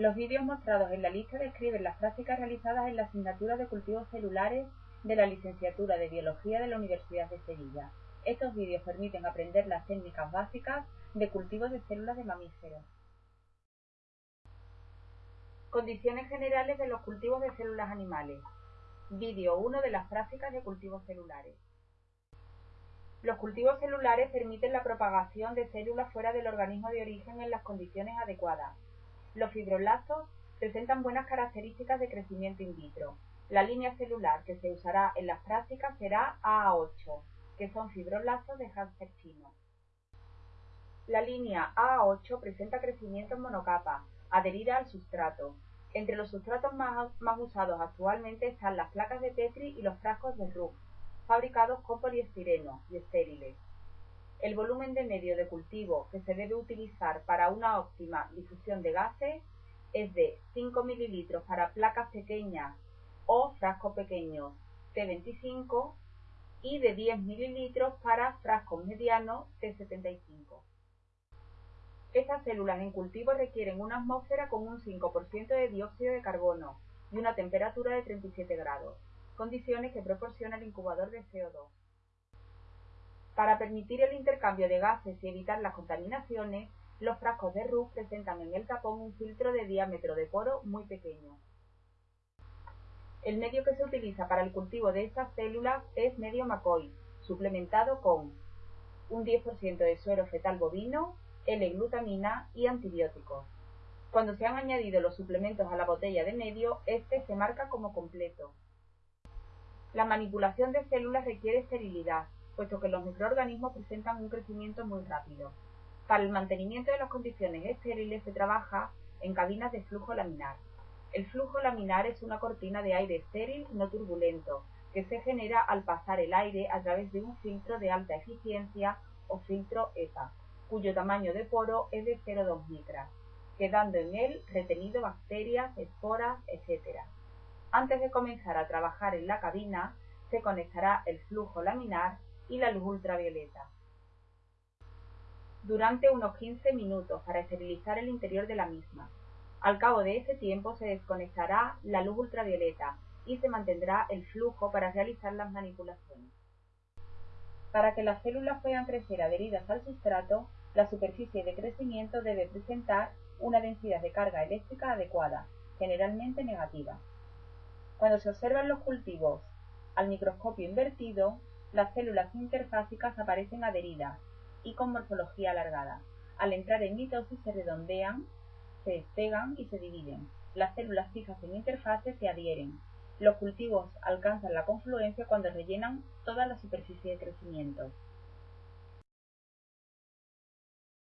Los vídeos mostrados en la lista describen las prácticas realizadas en la asignatura de cultivos celulares de la licenciatura de Biología de la Universidad de Sevilla. Estos vídeos permiten aprender las técnicas básicas de cultivo de células de mamíferos. Condiciones generales de los cultivos de células animales. Vídeo 1 de las prácticas de cultivos celulares. Los cultivos celulares permiten la propagación de células fuera del organismo de origen en las condiciones adecuadas. Los fibroblastos presentan buenas características de crecimiento in vitro. La línea celular que se usará en las prácticas será AA8, que son fibroblastos de Hanser chino. La línea AA8 presenta crecimiento en monocapa, adherida al sustrato. Entre los sustratos más, usados actualmente están las placas de Petri y los frascos de RUF, fabricados con poliestireno y estériles. El volumen de medio de cultivo que se debe utilizar para una óptima difusión de gases es de 5 ml para placas pequeñas o frascos pequeños T25 y de 10 ml para frascos medianos T75. Estas células en cultivo requieren una atmósfera con un 5% de dióxido de carbono y una temperatura de 37 grados, condiciones que proporciona el incubador de CO2. Para permitir el intercambio de gases y evitar las contaminaciones, los frascos de RUF presentan en el tapón un filtro de diámetro de poro muy pequeño. El medio que se utiliza para el cultivo de estas células es medio McCoy, suplementado con un 10% de suero fetal bovino, L-glutamina y antibióticos. Cuando se han añadido los suplementos a la botella de medio, este se marca como completo. La manipulación de células requiere esterilidad, puesto que los microorganismos presentan un crecimiento muy rápido. Para el mantenimiento de las condiciones estériles se trabaja en cabinas de flujo laminar. El flujo laminar es una cortina de aire estéril no turbulento, que se genera al pasar el aire a través de un filtro de alta eficiencia o filtro EPA, cuyo tamaño de poro es de 0,2 micras, quedando en él retenido bacterias, esporas, etc. Antes de comenzar a trabajar en la cabina, se conectará el flujo laminar y la luz ultravioleta. Durante unos 15 minutos para esterilizar el interior de la misma. Al cabo de ese tiempo se desconectará la luz ultravioleta y se mantendrá el flujo para realizar las manipulaciones. Para que las células puedan crecer adheridas al sustrato, la superficie de crecimiento debe presentar una densidad de carga eléctrica adecuada, generalmente negativa. Cuando se observan los cultivos al microscopio invertido, las células interfásicas aparecen adheridas y con morfología alargada. Al entrar en mitosis se redondean, se despegan y se dividen. Las células fijas en interfase se adhieren. Los cultivos alcanzan la confluencia cuando rellenan toda la superficie de crecimiento.